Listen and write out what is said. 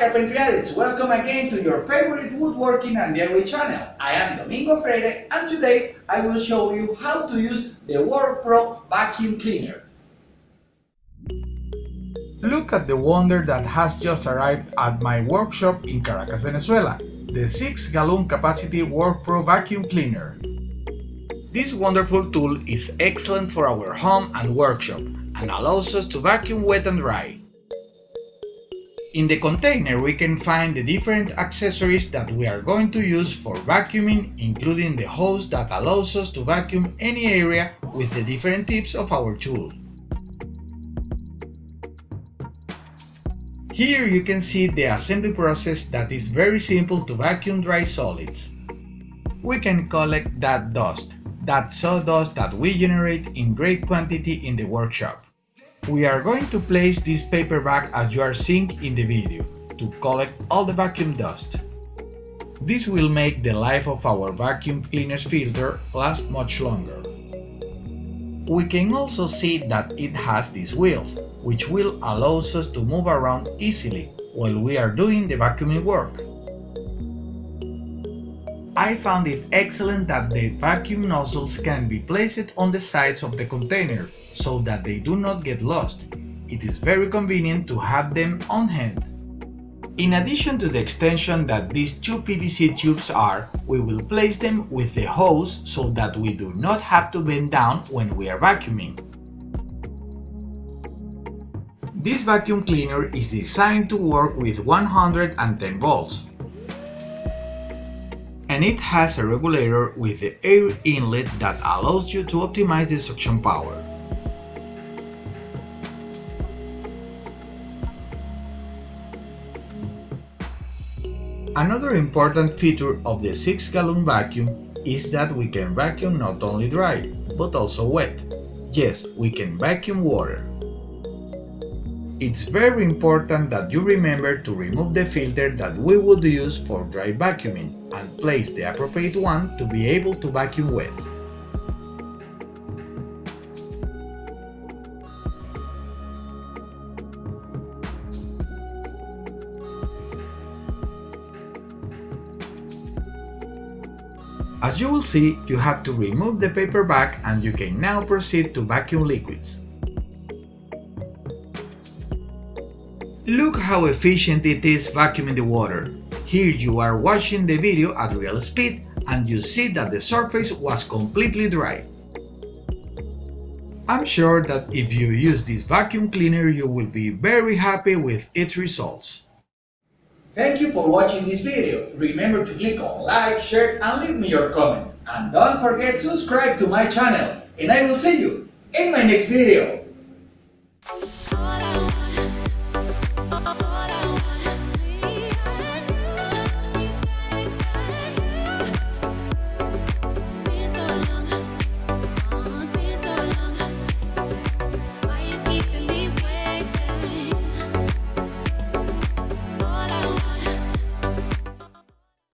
Carpentry Addicts, welcome again to your favorite woodworking and DIY channel. I am Domingo Freire and today I will show you how to use the WorkPro vacuum cleaner. Look at the wonder that has just arrived at my workshop in Caracas, Venezuela, the 6 gallon capacity WorkPro vacuum cleaner. This wonderful tool is excellent for our home and workshop and allows us to vacuum wet and dry. In the container we can find the different accessories that we are going to use for vacuuming including the hose that allows us to vacuum any area with the different tips of our tool. Here you can see the assembly process that is very simple to vacuum dry solids. We can collect that dust, that sawdust that we generate in great quantity in the workshop. We are going to place this paper bag as you are seeing in the video, to collect all the vacuum dust. This will make the life of our vacuum cleaner's filter last much longer. We can also see that it has these wheels, which will allow us to move around easily while we are doing the vacuuming work. I found it excellent that the vacuum nozzles can be placed on the sides of the container so that they do not get lost. It is very convenient to have them on hand. In addition to the extension that these two PVC tubes are, we will place them with the hose so that we do not have to bend down when we are vacuuming. This vacuum cleaner is designed to work with 110 volts and it has a regulator with the air inlet that allows you to optimize the suction power. Another important feature of the 6-gallon vacuum is that we can vacuum not only dry, but also wet. Yes, we can vacuum water. It's very important that you remember to remove the filter that we would use for dry vacuuming and place the appropriate one to be able to vacuum wet. As you will see, you have to remove the paper bag and you can now proceed to vacuum liquids. Look how efficient it is vacuuming the water. Here you are watching the video at real speed and you see that the surface was completely dry. I'm sure that if you use this vacuum cleaner you will be very happy with its results. Thank you for watching this video. Remember to click on like, share and leave me your comment. And don't forget to subscribe to my channel. And I will see you in my next video.